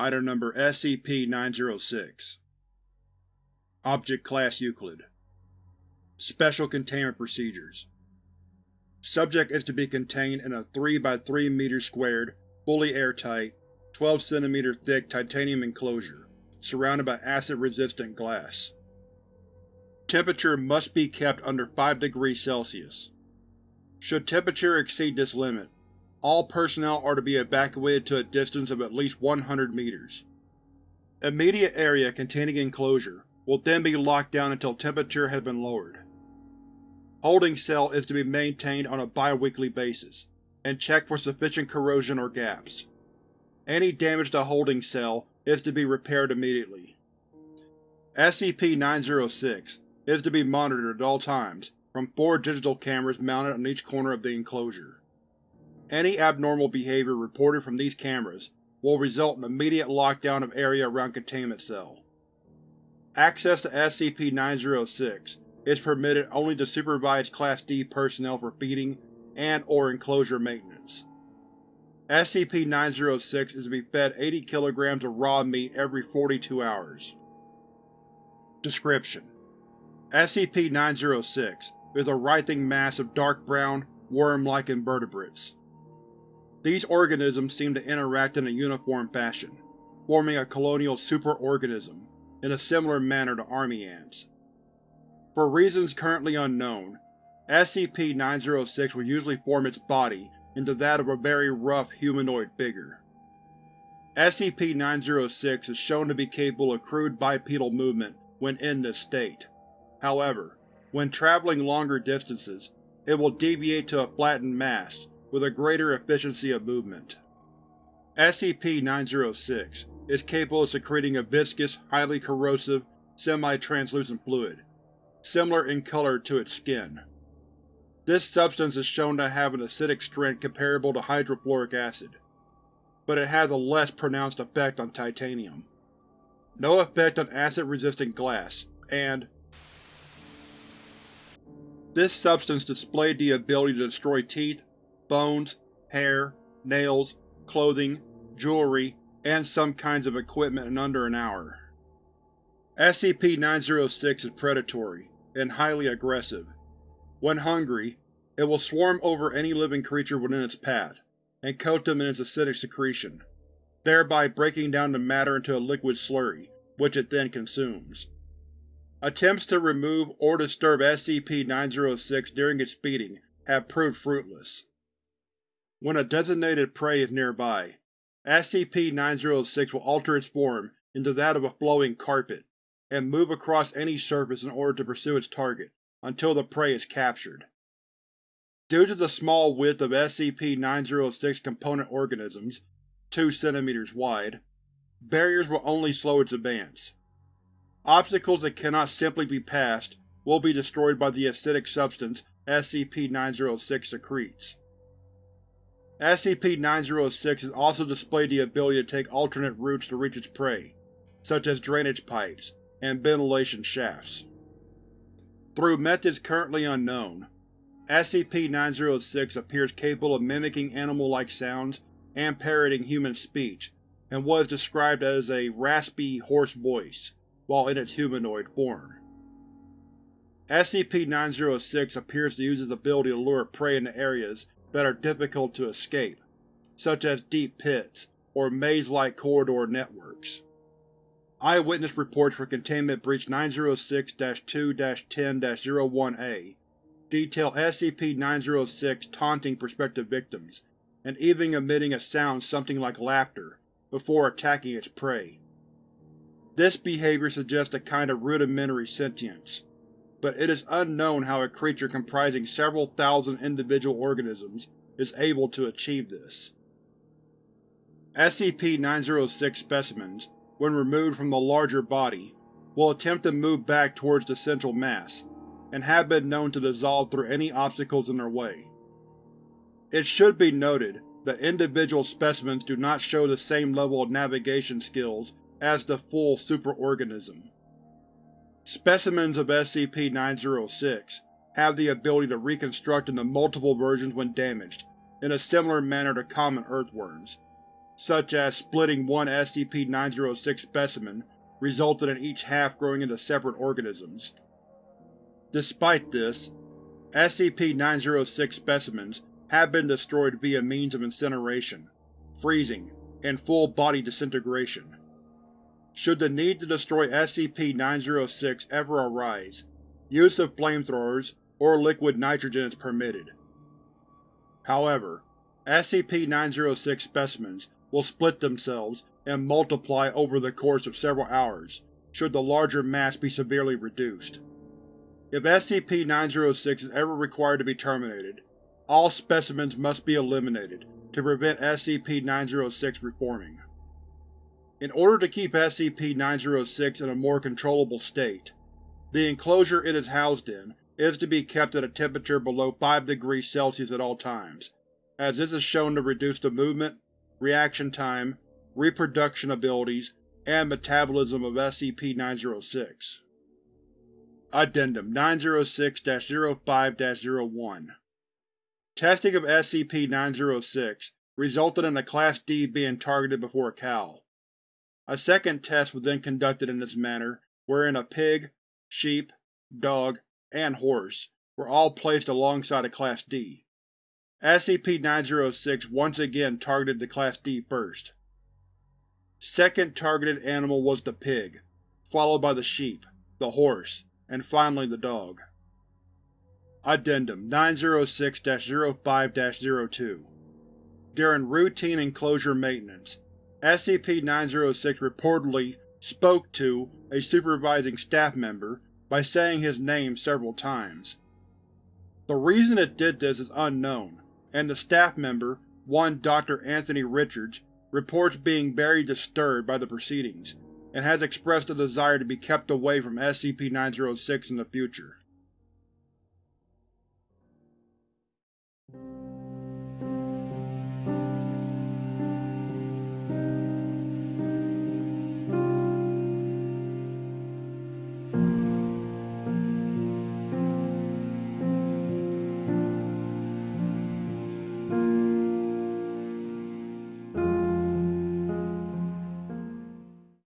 Item Number SCP-906 Object Class Euclid Special Containment Procedures Subject is to be contained in a 3 by 3 m squared, fully airtight, 12 cm thick titanium enclosure, surrounded by acid-resistant glass. Temperature must be kept under 5 degrees Celsius. Should temperature exceed this limit, all personnel are to be evacuated to a distance of at least 100 meters. Immediate area containing enclosure will then be locked down until temperature has been lowered. Holding cell is to be maintained on a bi-weekly basis, and checked for sufficient corrosion or gaps. Any damage to holding cell is to be repaired immediately. SCP-906 is to be monitored at all times from four digital cameras mounted on each corner of the enclosure. Any abnormal behavior reported from these cameras will result in immediate lockdown of area around Containment Cell. Access to SCP-906 is permitted only to supervised Class D personnel for feeding and or enclosure maintenance. SCP-906 is to be fed 80 kg of raw meat every 42 hours. Description: SCP-906 is a writhing mass of dark brown, worm-like invertebrates. These organisms seem to interact in a uniform fashion, forming a colonial superorganism in a similar manner to army ants. For reasons currently unknown, SCP-906 will usually form its body into that of a very rough humanoid figure. SCP-906 is shown to be capable of crude bipedal movement when in this state. However, when traveling longer distances, it will deviate to a flattened mass with a greater efficiency of movement. SCP-906 is capable of secreting a viscous, highly corrosive, semi-translucent fluid, similar in color to its skin. This substance is shown to have an acidic strength comparable to hydrofluoric acid, but it has a less pronounced effect on titanium. No effect on acid-resistant glass, and this substance displayed the ability to destroy teeth, bones, hair, nails, clothing, jewelry, and some kinds of equipment in under an hour. SCP-906 is predatory, and highly aggressive. When hungry, it will swarm over any living creature within its path, and coat them in its acidic secretion, thereby breaking down the matter into a liquid slurry, which it then consumes. Attempts to remove or disturb SCP-906 during its feeding have proved fruitless. When a designated prey is nearby, SCP-906 will alter its form into that of a flowing carpet, and move across any surface in order to pursue its target, until the prey is captured. Due to the small width of SCP-906 component organisms, 2 cm wide, barriers will only slow its advance. Obstacles that cannot simply be passed will be destroyed by the acidic substance SCP-906 secretes. SCP-906 has also displayed the ability to take alternate routes to reach its prey, such as drainage pipes, and ventilation shafts. Through methods currently unknown, SCP-906 appears capable of mimicking animal-like sounds and parroting human speech, and was described as a raspy, hoarse voice, while in its humanoid form. SCP-906 appears to use its ability to lure prey into areas that are difficult to escape, such as deep pits or maze-like corridor networks. Eyewitness reports for Containment Breach 906-2-10-01-A detail SCP-906 taunting prospective victims, and even emitting a sound something like laughter, before attacking its prey. This behavior suggests a kind of rudimentary sentience, but it is unknown how a creature comprising several thousand individual organisms is able to achieve this. SCP-906 specimens when removed from the larger body, will attempt to move back towards the central mass, and have been known to dissolve through any obstacles in their way. It should be noted that individual specimens do not show the same level of navigation skills as the full superorganism. Specimens of SCP-906 have the ability to reconstruct into multiple versions when damaged, in a similar manner to common earthworms, such as splitting one SCP-906 specimen resulted in each half growing into separate organisms. Despite this, SCP-906 specimens have been destroyed via means of incineration, freezing, and full-body disintegration. Should the need to destroy SCP-906 ever arise, use of flamethrowers or liquid nitrogen is permitted. However, SCP-906 specimens will split themselves and multiply over the course of several hours, should the larger mass be severely reduced. If SCP-906 is ever required to be terminated, all specimens must be eliminated to prevent SCP-906 reforming. In order to keep SCP-906 in a more controllable state, the enclosure it is housed in is to be kept at a temperature below 5 degrees Celsius at all times, as this is shown to reduce the movement, reaction time, reproduction abilities, and metabolism of SCP-906. Addendum 906-05-01 Testing of SCP-906 resulted in a Class D being targeted before cow. A second test was then conducted in this manner, wherein a pig, sheep, dog, and horse were all placed alongside a Class D. SCP-906 once again targeted the Class D first. Second targeted animal was the pig, followed by the sheep, the horse, and finally the dog. Addendum 906-05-02 During routine enclosure maintenance, SCP-906 reportedly spoke to a supervising staff member by saying his name several times. The reason it did this is unknown, and the staff member, one Dr. Anthony Richards, reports being very disturbed by the proceedings and has expressed a desire to be kept away from SCP-906 in the future.